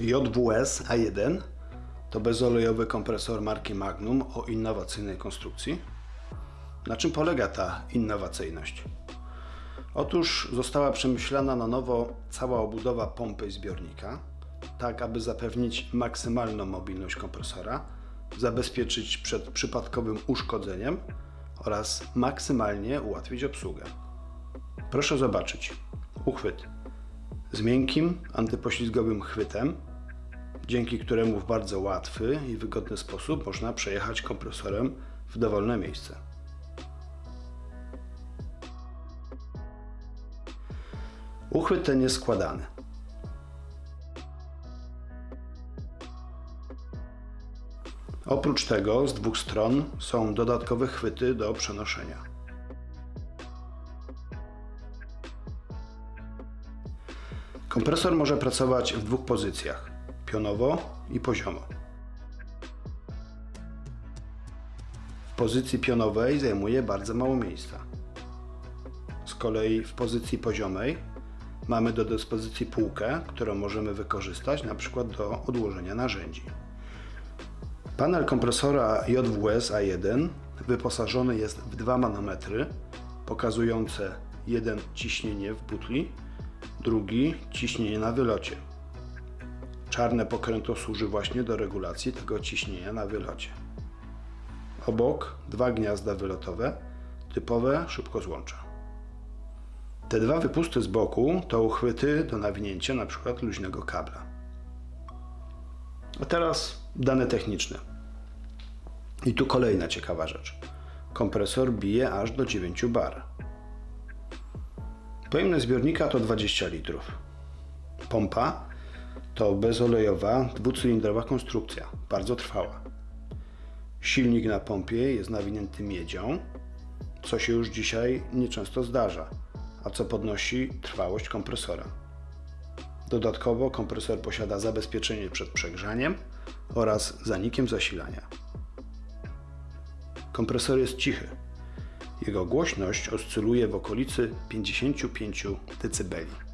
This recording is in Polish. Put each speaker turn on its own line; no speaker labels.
JWS A1 to bezolejowy kompresor marki Magnum o innowacyjnej konstrukcji. Na czym polega ta innowacyjność? Otóż została przemyślana na nowo cała obudowa pompy i zbiornika, tak aby zapewnić maksymalną mobilność kompresora, zabezpieczyć przed przypadkowym uszkodzeniem oraz maksymalnie ułatwić obsługę. Proszę zobaczyć. Uchwyt z miękkim, antypoślizgowym chwytem, dzięki któremu w bardzo łatwy i wygodny sposób można przejechać kompresorem w dowolne miejsce. Uchwyt ten jest składany. Oprócz tego z dwóch stron są dodatkowe chwyty do przenoszenia. Kompresor może pracować w dwóch pozycjach: pionowo i poziomo. W pozycji pionowej zajmuje bardzo mało miejsca. Z kolei w pozycji poziomej mamy do dyspozycji półkę, którą możemy wykorzystać przykład do odłożenia narzędzi. Panel kompresora JWS A1 wyposażony jest w dwa manometry pokazujące jeden ciśnienie w butli, drugi ciśnienie na wylocie. Czarne pokrętło służy właśnie do regulacji tego ciśnienia na wylocie. Obok dwa gniazda wylotowe, typowe szybkozłącza. Te dwa wypusty z boku to uchwyty do nawinięcia np. luźnego kabla. A teraz dane techniczne. I tu kolejna ciekawa rzecz. Kompresor bije aż do 9 bar. Pojemność zbiornika to 20 litrów. Pompa to bezolejowa, dwucylindrowa konstrukcja, bardzo trwała. Silnik na pompie jest nawinięty miedzią, co się już dzisiaj nieczęsto zdarza, a co podnosi trwałość kompresora. Dodatkowo kompresor posiada zabezpieczenie przed przegrzaniem oraz zanikiem zasilania. Kompresor jest cichy. Jego głośność oscyluje w okolicy 55 dB.